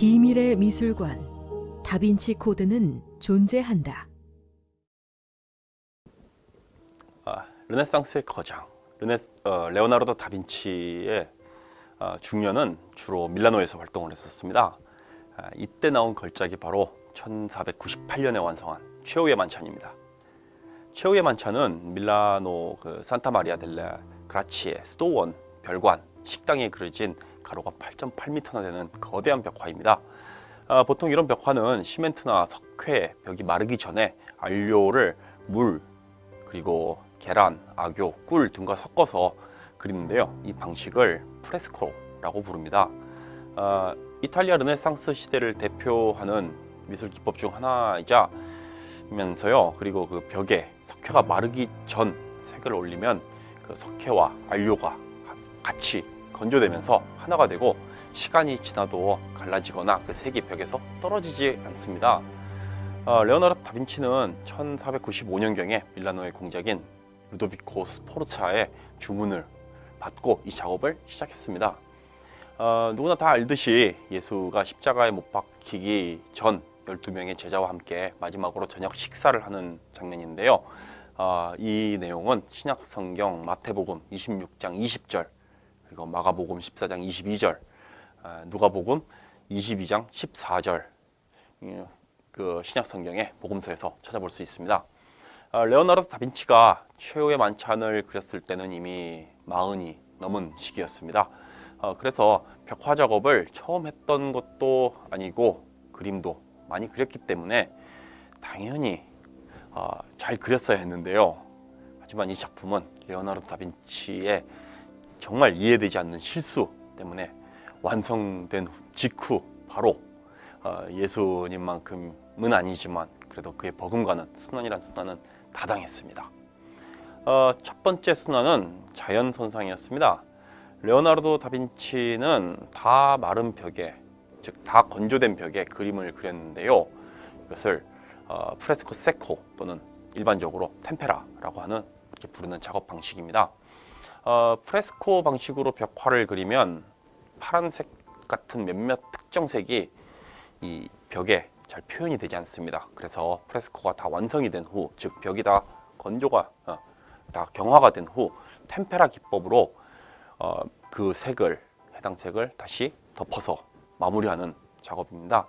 비밀의 미술관 다빈치 코드는 존재한다. 아, 르네상스의 거장 르네, 어, 레오나르도 다빈치의 어, 중년은 주로 밀라노에서 활동을 했었습니다. 아, 이때 나온 걸작이 바로 1498년에 완성한 최후의 만찬입니다. 최후의 만찬은 밀라노 그 산타 마리아 델레 그라치의 수도원 별관 식당에 그려진 가로가 8.8m나 되는 거대한 벽화입니다. 아, 보통 이런 벽화는 시멘트나 석회 벽이 마르기 전에 안료를 물 그리고 계란, 악교, 꿀 등과 섞어서 그리는데요. 이 방식을 프레스코라고 부릅니다. 아, 이탈리아 르네상스 시대를 대표하는 미술 기법 중 하나이자 면서요. 그리고 그 벽에 석회가 마르기 전 색을 올리면 그 석회와 안료가 같이 건조되면서 하나가 되고 시간이 지나도 갈라지거나 그 색이 벽에서 떨어지지 않습니다. 어, 레오나르도 다빈치는 1495년경에 밀라노의 공작인 루도비코 스포르차의 주문을 받고 이 작업을 시작했습니다. 어, 누구나 다 알듯이 예수가 십자가에 못 박히기 전 12명의 제자와 함께 마지막으로 저녁 식사를 하는 장면인데요. 어, 이 내용은 신약 성경 마태복음 26장 20절 그리고 마가복음 14장 22절 어, 누가복음 22장 14절 그 신약 성경의 복음서에서 찾아볼 수 있습니다. 어, 레오나르도 다빈치가 최후의 만찬을 그렸을 때는 이미 마흔이 넘은 시기였습니다. 어, 그래서 벽화 작업을 처음 했던 것도 아니고 그림도 많이 그렸기 때문에 당연히 어, 잘 그렸어야 했는데요. 하지만 이 작품은 레오나르도 다빈치의 정말 이해되지 않는 실수 때문에 완성된 직후 바로 어, 예수님만큼은 아니지만 그래도 그의 버금가는 순환이란 순환은 다당했습니다. 어, 첫 번째 순환은 자연 손상이었습니다. 레오나르도 다빈치는 다 마른 벽에 즉 다 건조된 벽에 그림을 그렸는데요. 이것을 어, 프레스코 세코 또는 일반적으로 템페라라고 하는 이렇게 부르는 작업 방식입니다. 어, 프레스코 방식으로 벽화를 그리면 파란색 같은 몇몇 특정 색이 이 벽에 잘 표현이 되지 않습니다. 그래서 프레스코가 다 완성이 된 후, 즉 벽이 다 건조가 어, 다 경화가 된 후 템페라 기법으로 어, 그 색을 해당 색을 다시 덮어서 마무리하는 작업입니다.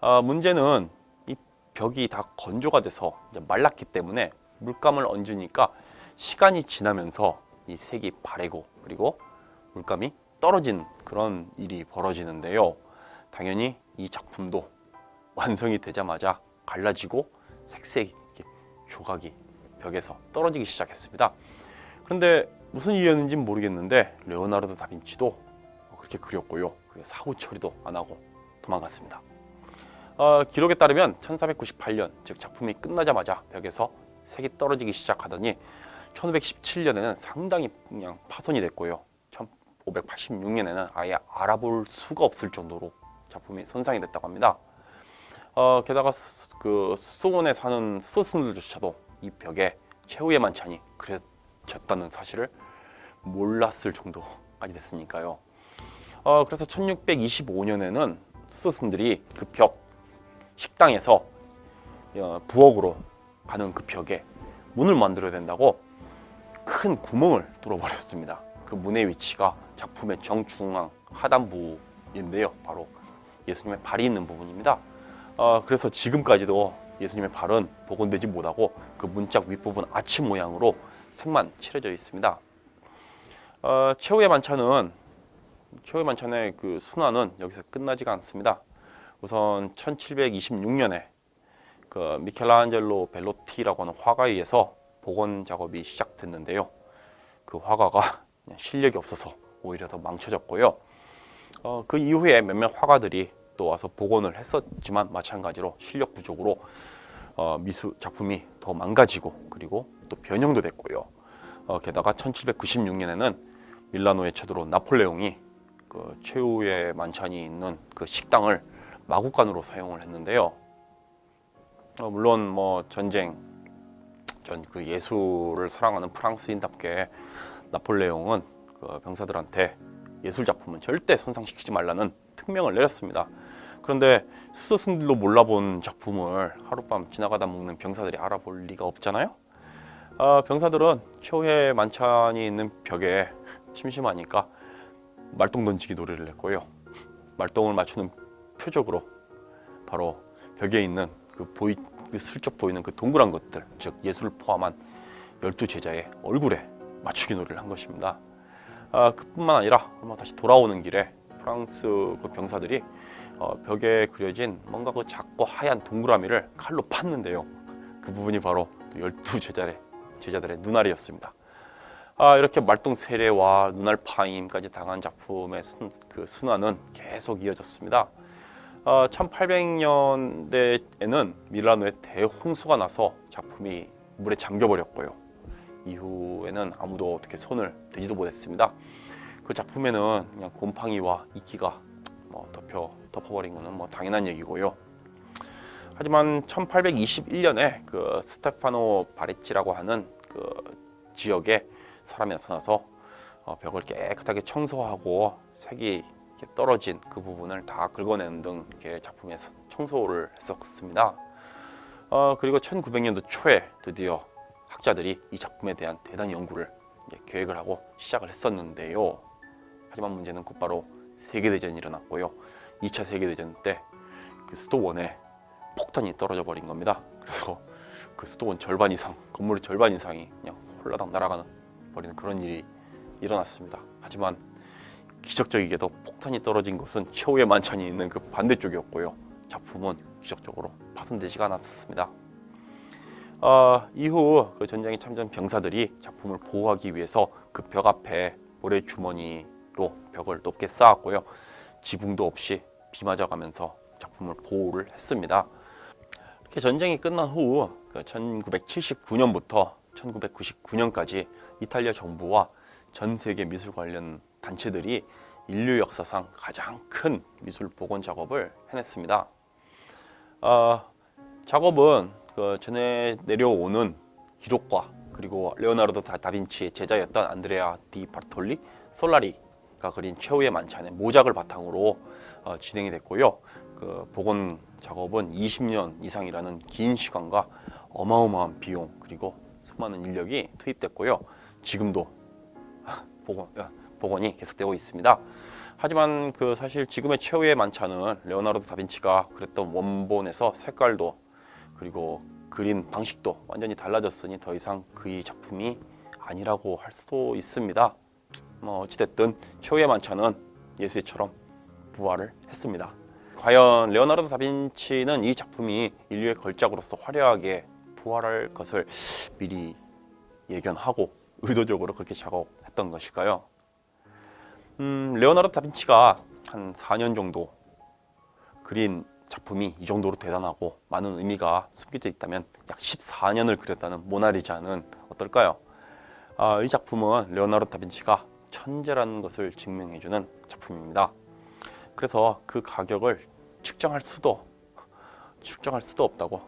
어, 문제는 이 벽이 다 건조가 돼서 말랐기 때문에 물감을 얹으니까 시간이 지나면서 이 색이 바래고 그리고 물감이 떨어진 그런 일이 벌어지는데요. 당연히 이 작품도 완성이 되자마자 갈라지고 색색이 조각이 벽에서 떨어지기 시작했습니다. 그런데 무슨 이유였는지 모르겠는데 레오나르도 다빈치도 그렇게 그렸고요. 사후 처리도 안 하고 도망갔습니다. 어, 기록에 따르면 1498년 즉 작품이 끝나자마자 벽에서 색이 떨어지기 시작하더니 1517년에는 상당히 그냥 파손이 됐고요. 1586년에는 아예 알아볼 수가 없을 정도로 작품이 손상이 됐다고 합니다. 어, 게다가 그 수원에 사는 수순들조차도 이 벽에 최후의 만찬이 그려졌다는 사실을 몰랐을 정도까지 됐으니까요. 어, 그래서 1625년에는 수스들이 그 벽 식당에서 어, 부엌으로 가는 그 벽에 문을 만들어야 된다고 큰 구멍을 뚫어버렸습니다. 그 문의 위치가 작품의 정중앙 하단부인데요. 바로 예수님의 발이 있는 부분입니다. 어, 그래서 지금까지도 예수님의 발은 복원되지 못하고 그 문짝 윗부분 아치 모양으로 색만 칠해져 있습니다. 어, 최후의 만찬은 최후의 만찬의 그 순환은 여기서 끝나지가 않습니다. 우선 1726년에 그 미켈란젤로 벨로티라고 하는 화가에 의해서 복원 작업이 시작됐는데요. 그 화가가 실력이 없어서 오히려 더 망쳐졌고요. 어, 그 이후에 몇몇 화가들이 또 와서 복원을 했었지만 마찬가지로 실력 부족으로 어, 미술 작품이 더 망가지고 그리고 또 변형도 됐고요. 어, 게다가 1796년에는 밀라노에 쳐들어온 나폴레옹이 그 최후의 만찬이 있는 그 식당을 마구간으로 사용을 했는데요. 어, 물론 뭐 전쟁 전 그 예술을 사랑하는 프랑스인답게 나폴레옹은 그 병사들한테 예술 작품은 절대 손상시키지 말라는 특명을 내렸습니다. 그런데 수도승들도 몰라본 작품을 하룻밤 지나가다 먹는 병사들이 알아볼 리가 없잖아요. 아, 병사들은 최후의 만찬이 있는 벽에 심심하니까 말똥 던지기 노래를 냈고요. 말똥을 맞추는 표적으로 바로 벽에 있는 그 보이 그 슬쩍 보이는 그 동그란 것들, 즉 예술을 포함한 열두 제자의 얼굴에 맞추기 노래를 한 것입니다. 아, 그뿐만 아니라 다시 돌아오는 길에 프랑스 그 병사들이 어, 벽에 그려진 뭔가 그 작고 하얀 동그라미를 칼로 팠는데요. 그 부분이 바로 열두 제자의 제자들의 눈알이었습니다. 아, 이렇게 말똥 세례와 눈알 파임까지 당한 작품의 순, 그 순환은 계속 이어졌습니다. 아, 1800년대에는 밀라노에 대홍수가 나서 작품이 물에 잠겨버렸고요. 이후에는 아무도 어떻게 손을 대지도 못했습니다. 그 작품에는 그냥 곰팡이와 이끼가 뭐 덮여 덮어버린 것은 뭐 당연한 얘기고요. 하지만 1821년에 그 스테파노 바레치라고 하는 그 지역에 사람이 나타나서 어, 벽을 깨끗하게 청소하고 색이 이렇게 떨어진 그 부분을 다 긁어내는 등 이렇게 작품에서 청소를 했었습니다. 어, 그리고 1900년도 초에 드디어 학자들이 이 작품에 대한 대단 연구를 계획을 하고 시작을 했었는데요. 하지만 문제는 곧바로 세계대전이 일어났고요. 2차 세계대전 때 그 수도원에 폭탄이 떨어져 버린 겁니다. 그래서 그 수도원 절반 이상, 건물의 절반 이상이 그냥 홀라당 날아가는 버리는 그런 일이 일어났습니다. 하지만 기적적이게도 폭탄이 떨어진 것은 최후의 만찬이 있는 그 반대쪽이었고요. 작품은 기적적으로 파손되지가 않았습니다. 아, 이후 그 전쟁에 참전 병사들이 작품을 보호하기 위해서 그 벽 앞에 모래 주머니로 벽을 높게 쌓았고요. 지붕도 없이 비 맞아가면서 작품을 보호를 했습니다. 이렇게 전쟁이 끝난 후 1979년부터 1999년까지 이탈리아 정부와 전 세계 미술 관련 단체들이 인류 역사상 가장 큰 미술 복원 작업을 해냈습니다. 아, 작업은 그 전해 내려오는 기록과 그리고 레오나르도 다- 다빈치의 제자였던 안드레아 디 파르톨리 솔라리가 그린 최후의 만찬의 모작을 바탕으로 어, 진행이 됐고요. 그 복원 작업은 20년 이상이라는 긴 시간과 어마어마한 비용 그리고 수많은 인력이 투입됐고요. 지금도 복원, 어, 복원이 계속되고 있습니다. 하지만 그 사실 지금의 최후의 만찬은 레오나르도 다빈치가 그랬던 원본에서 색깔도 그리고 그린 방식도 완전히 달라졌으니 더 이상 그의 작품이 아니라고 할 수도 있습니다. 뭐 어찌됐든 최후의 만찬은 예수처럼 부활을 했습니다. 과연 레오나르도 다빈치는 이 작품이 인류의 걸작으로서 화려하게 부활할 것을 미리 예견하고 의도적으로 그렇게 작업했던 것일까요? 음, 레오나르도 다빈치가 한 4년 정도 그린 작품이 이 정도로 대단하고 많은 의미가 숨겨져 있다면 약 14년을 그렸다는 모나리자는 어떨까요? 아, 이 작품은 레오나르도 다빈치가 천재라는 것을 증명해주는 작품입니다. 그래서 그 가격을 측정할 수도 측정할 수도 없다고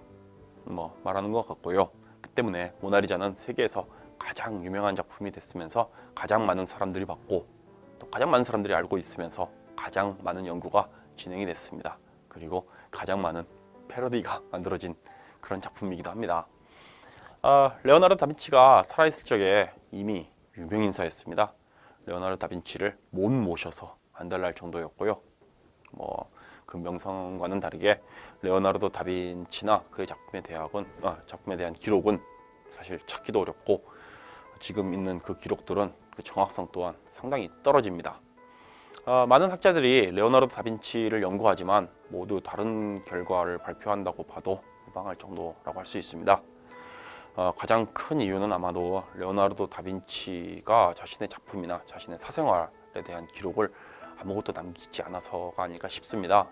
뭐 말하는 것 같고요. 그 때문에 모나리자는 세계에서 가장 유명한 작품이 됐으면서 가장 많은 사람들이 봤고 또 가장 많은 사람들이 알고 있으면서 가장 많은 연구가 진행이 됐습니다. 그리고 가장 많은 패러디가 만들어진 그런 작품이기도 합니다. 아, 레오나르도 다빈치가 살아있을 적에 이미 유명 인사였습니다. 레오나르도 다빈치를 못 모셔서 안달날 정도였고요. 뭐그 명성과는 다르게 레오나르도 다빈치나 그의 작품에 대학은 아, 작품에 대한 기록은 사실 찾기도 어렵고 지금 있는 그 기록들은 그 정확성 또한 상당히 떨어집니다. 아, 많은 학자들이 레오나르도 다빈치를 연구하지만 모두 다른 결과를 발표한다고 봐도 무방할 정도라고 할 수 있습니다. 어, 가장 큰 이유는 아마도 레오나르도 다빈치가 자신의 작품이나 자신의 사생활에 대한 기록을 아무것도 남기지 않아서가 아닐까 싶습니다.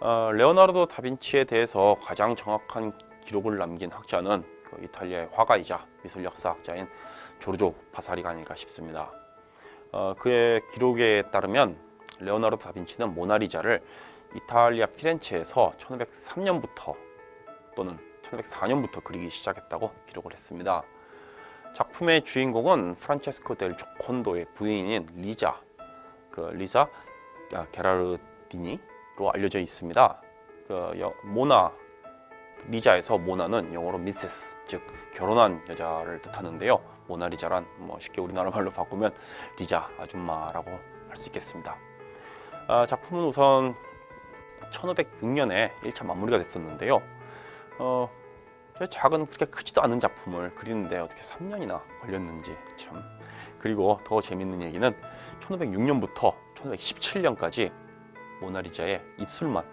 어, 레오나르도 다빈치에 대해서 가장 정확한 기록을 남긴 학자는 그 이탈리아의 화가이자 미술 역사학자인 조르조 바사리가 아닐까 싶습니다. 어, 그의 기록에 따르면 레오나르도 다빈치는 모나리자를 이탈리아 피렌체에서 1503년부터 또는 1504년부터 그리기 시작했다고 기록을 했습니다. 작품의 주인공은 프란체스코 델 조콘도의 부인인 리자, 그 리자 아, 게라르디니 알려져 있습니다. 그 여- 모나 리자에서 모나는 영어로 미세스 즉 결혼한 여자를 뜻하는데요. 모나리자란 뭐 쉽게 우리나라 말로 바꾸면 리자 아줌마라고 할 수 있겠습니다. 아, 작품은 우선 1506년에 1차 마무리가 됐었는데요. 어, 저 작은 그렇게 크지도 않은 작품을 그리는데 어떻게 3년이나 걸렸는지 참. 그리고 더 재밌는 얘기는 1506년부터 1517년까지 모나리자의 입술만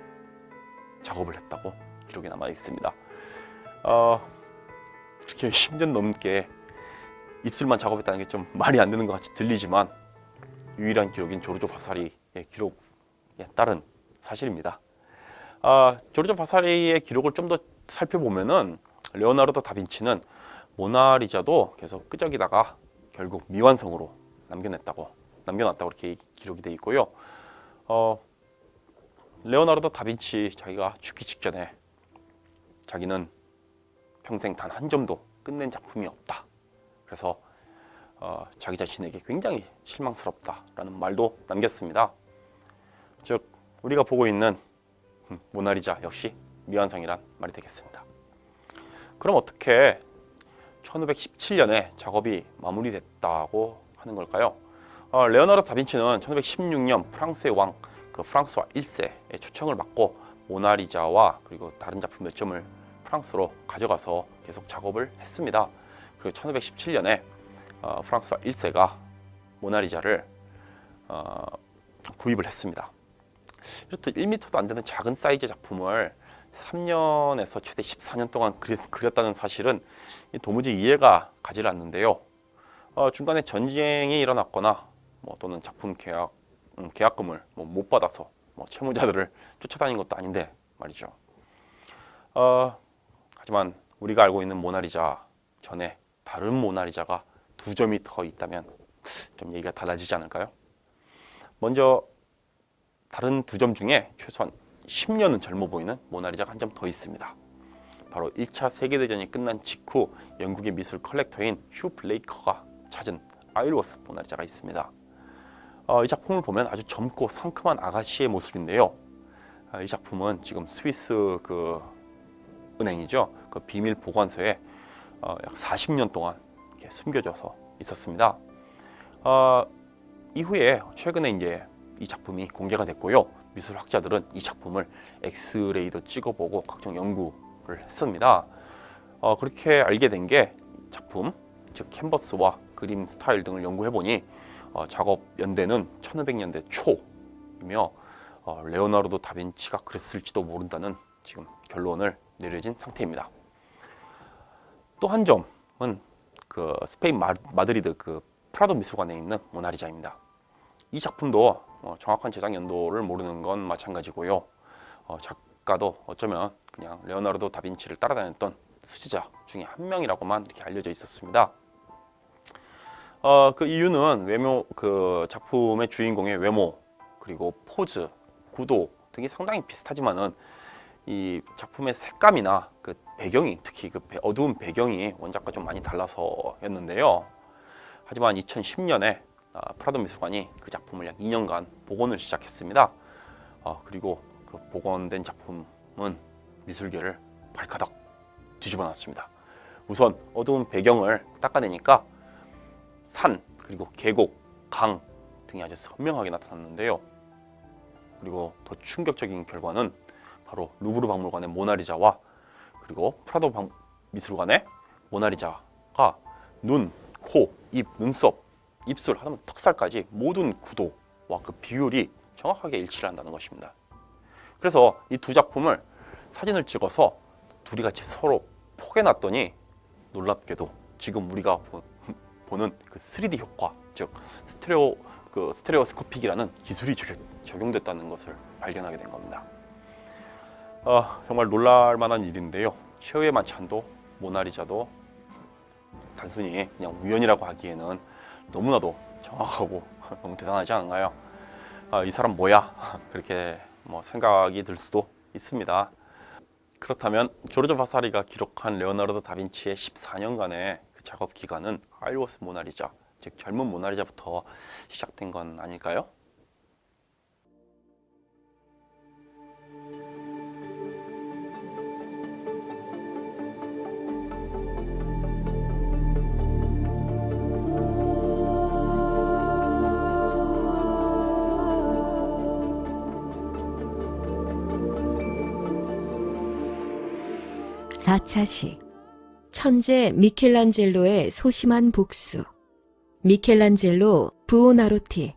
작업을 했다고 기록이 남아 있습니다. 어, 그렇게 10년 넘게 입술만 작업했다는 게 좀 말이 안 되는 것 같이 들리지만 유일한 기록인 조르조 바사리의 기록에 따른 사실입니다. 아, 조르조 바사리의 기록을 좀 더 살펴보면 은 레오나르도 다빈치는 모나리자도 계속 끄적이다가 결국 미완성으로 남겨냈다고 남겨놨다고 이렇게 기록이 돼 있고요. 어, 레오나르도 다빈치 자기가 죽기 직전에 자기는 평생 단 한 점도 끝낸 작품이 없다. 그래서 어, 자기 자신에게 굉장히 실망스럽다라는 말도 남겼습니다. 즉 우리가 보고 있는 음, 모나리자 역시 미완성이란 말이 되겠습니다. 그럼 어떻게 1517년에 작업이 마무리됐다고 하는 걸까요? 어, 레오나르도 다빈치는 1516년 프랑스의 왕 그 프랑스와 1세의 초청을 받고 모나리자와 그리고 다른 작품 몇 점을 프랑스로 가져가서 계속 작업을 했습니다. 그리고 1517년에 어, 프랑스와 1세가 모나리자를 어, 구입을 했습니다. 이렇듯 1m도 안 되는 작은 사이즈 작품을 3년에서 최대 14년 동안 그렸, 그렸 다는 사실은 도무지 이해가 가지 않는데요. 어, 중간에 전쟁이 일어났거나 뭐 또는 작품 계약 음, 계약금을 뭐 못 받아서 뭐 채무자들을 쫓아다닌 것도 아닌데 말이죠. 어, 하지만 우리가 알고 있는 모나리자 전에 다른 모나리자가 두 점이 더 있다면 좀 얘기가 달라지지 않을까요? 먼저 다른 두 점 중에 최소한 10년은 젊어 보이는 모나리자가 한 점 더 있습니다. 바로 1차 세계대전이 끝난 직후 영국의 미술 컬렉터인 휴 블레이커가 찾은 아일워스 모나리자가 있습니다. 어, 이 작품을 보면 아주 젊고 상큼한 아가씨의 모습인데요. 아, 이 작품은 지금 스위스 그 은행이죠. 그 비밀 보관소에 어, 약 40년 동안 숨겨져서 있었습니다. 어, 이후에 최근에 이제 이 작품이 공개가 됐고요. 미술학자들은 이 작품을 엑스레이도 찍어보고 각종 연구를 했습니다. 어, 그렇게 알게 된 게 작품, 즉 캔버스와 그림 스타일 등을 연구해 보니 어, 작업 연대는 1500년대 초이며 어, 레오나르도 다빈치가 그랬을지도 모른다는 지금 결론을 내려진 상태입니다. 또 한 점은 그 스페인 마, 마드리드 그 프라도 미술관에 있는 모나리자입니다. 이 작품도 어, 정확한 제작 연도를 모르는 건 마찬가지고요. 어, 작가도 어쩌면 그냥 레오나르도 다빈치를 따라다녔던 수제자 중에 한 명이라고만 이렇게 알려져 있었습니다. 어, 그 이유는 외모 그 작품의 주인공의 외모 그리고 포즈, 구도 등이 상당히 비슷하지만은 이 작품의 색감이나 그 배경이 특히 그 배- 어두운 배경이 원작과 좀 많이 달라서였는데요. 하지만 2010년에 아, 프라도 미술관이 그 작품을 약 2년간 복원을 시작했습니다. 어, 그리고 그 복원된 작품은 미술계를 발가닥 뒤집어 놨습니다. 우선 어두운 배경을 닦아내니까 산 그리고 계곡, 강 등이 아주 선명하게 나타났는데요. 그리고 더 충격적인 결과는 바로 루브르 박물관의 모나리자와 그리고 프라도 박- 미술관의 모나리자가 눈, 코, 입, 눈썹, 입술, 하다면 턱살까지 모든 구도와 그 비율이 정확하게 일치를 한다는 것입니다. 그래서 이 두 작품을 사진을 찍어서 둘이 같이 서로 포개놨더니 놀랍게도 지금 우리가 보- 보는 그 3D 효과, 즉 스테레오 그 스테레오스코픽이라는 기술이 적용, 적용됐다는 것을 발견하게 된 겁니다. 아, 정말 놀랄만한 일인데요. 최후의 만찬도 모나리자도 단순히 그냥 우연이라고 하기에는 너무나도 정확하고 너무 대단하지 않은가요? 아, 이 사람 뭐야? 그렇게 뭐 생각이 들 수도 있습니다. 그렇다면 조르조 바사리가 기록한 레오나르도 다빈치의 14년간의 그 작업 기간은 아일워스 모나리자, 즉 젊은 모나리자부터 시작된 건 아닐까요? 4차 시 천재 미켈란젤로의 소심한 복수. 미켈란젤로 부오나로티